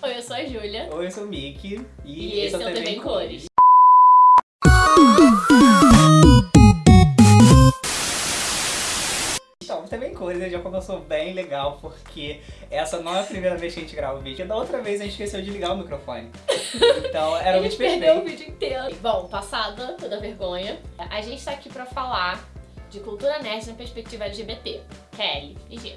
Oi, eu sou a Júlia. Oi, eu sou o Mickey. E, e esse é o TV em Cores. Então, TV em Cores né, já começou bem legal, porque essa não é a primeira vez que a gente grava o vídeo. Da outra vez a gente esqueceu de ligar o microfone. Então, era muito gente perfeito. perdeu o vídeo inteiro. Bom, passada toda a vergonha, a gente tá aqui pra falar de cultura nerd na perspectiva LGBT, L e G.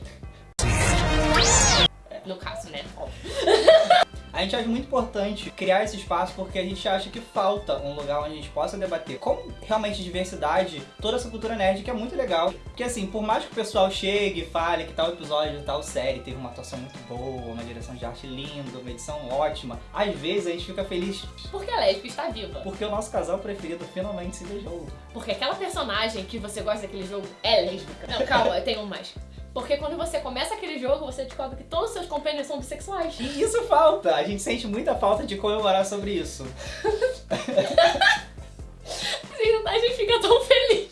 A gente acha muito importante criar esse espaço porque a gente acha que falta um lugar onde a gente possa debater com realmente diversidade toda essa cultura nerd que é muito legal. Porque assim, por mais que o pessoal chegue e fale que tal episódio, tal série teve uma atuação muito boa, uma direção de arte linda, uma edição ótima, às vezes a gente fica feliz Porque a lésbica está viva. porque o nosso casal preferido finalmente se beijou. Porque aquela personagem que você gosta daquele jogo é lésbica. Não, calma, eu tenho um mais. Porque quando você começa aquele jogo, você descobre que todos os seus companheiros são bissexuais. E isso falta! A gente sente muita falta de comemorar sobre isso. A gente fica tão feliz.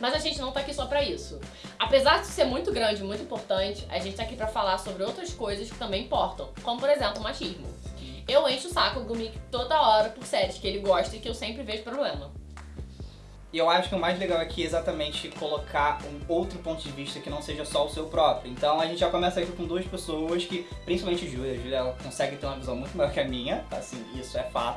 Mas a gente não tá aqui só pra isso. Apesar de ser muito grande muito importante, a gente tá aqui pra falar sobre outras coisas que também importam. Como, por exemplo, o machismo. Eu encho o saco do Mick toda hora por séries que ele gosta e que eu sempre vejo problema. E eu acho que o mais legal aqui é exatamente colocar um outro ponto de vista que não seja só o seu próprio. Então a gente já começa aqui com duas pessoas que, principalmente Júlia, a Júlia ela consegue ter uma visão muito maior que a minha, assim, isso é fato.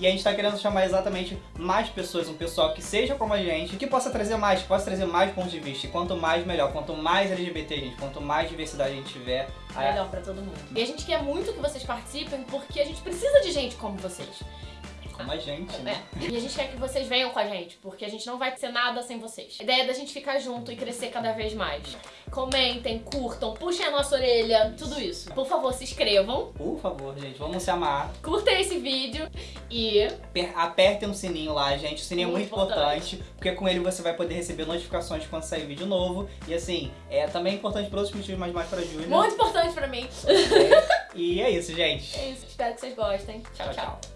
E a gente tá querendo chamar exatamente mais pessoas, um pessoal que seja como a gente, que possa trazer mais, que possa trazer mais pontos de vista. E quanto mais, melhor. Quanto mais LGBT, gente, quanto mais diversidade a gente tiver... a- Melhor pra todo mundo. E a gente quer muito que vocês participem porque a gente precisa de gente como vocês. Como a gente, né? É. E a gente quer que vocês venham com a gente, porque a gente não vai ser nada sem vocês. A ideia é da gente ficar junto e crescer cada vez mais. Comentem, curtam, puxem a nossa orelha, tudo isso. Por favor, se inscrevam, Por favor, gente, vamos se amar. curtem esse vídeo e Per- Apertem o sininho lá, gente. O sininho é Muito muito importante, porque com ele você vai poder receber notificações quando sair vídeo novo. E assim, é também importante para outros motivos, mas mais pra Júlia. muito importante pra mim. E é isso, gente. É isso, espero que vocês gostem. tchau. tchau. tchau.